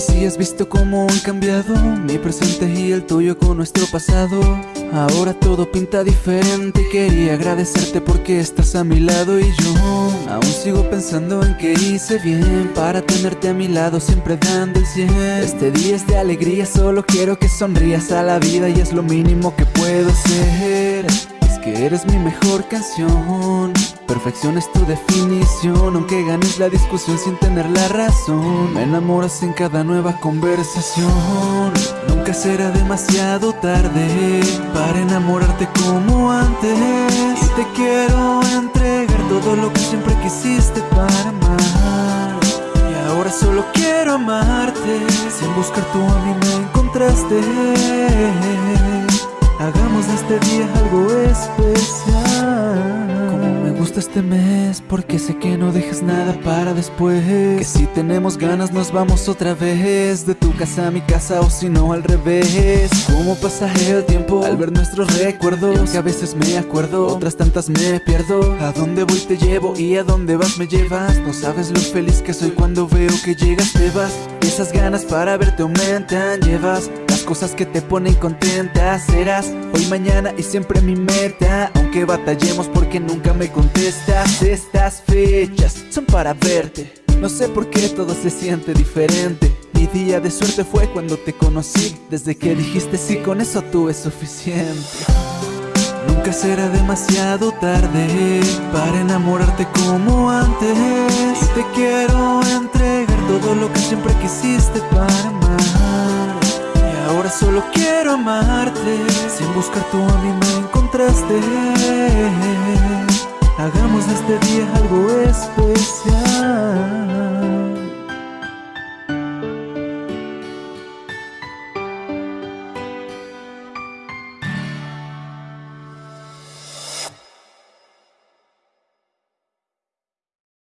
Si has visto cómo han cambiado mi presente y el tuyo con nuestro pasado. Ahora todo pinta diferente. Quería agradecerte porque estás a mi lado y yo aún sigo pensando en que hice bien para tenerte a mi lado, siempre dando el 100. Este día es de alegría, solo quiero que sonrías a la vida y es lo mínimo que puedo ser. Es que eres mi mejor canción. Perfección es tu definición, aunque ganes la discusión sin tener la razón. Me enamoras en cada nueva conversación. Nunca será demasiado tarde para enamorarte como antes. Y te quiero entregar todo lo que siempre quisiste para amar. Y ahora solo quiero amarte. Sin buscar tú a mí me encontraste. Hagamos de este día algo especial gusta este mes porque sé que no dejas nada para después. Que si tenemos ganas nos vamos otra vez. De tu casa a mi casa o si no al revés. Cómo pasa el tiempo al ver nuestros recuerdos. Que a veces me acuerdo, otras tantas me pierdo. A dónde voy te llevo. Y a dónde vas me llevas. No sabes lo feliz que soy cuando veo que llegas te vas. Esas ganas para verte aumentan, llevas cosas que te ponen contenta Serás hoy, mañana y siempre mi meta. Aunque batallemos porque nunca me contestas Estas fechas son para verte. No sé por qué todo se siente diferente. Mi día de suerte fue cuando te conocí. Desde que dijiste sí, con eso tuve suficiente. Nunca será demasiado tarde para enamorarte como antes. Y te quiero entregar todo lo que siempre quisiste para amar Ahora solo quiero amarte. Sin buscar tú a mí me encontraste. Hagamos de este día algo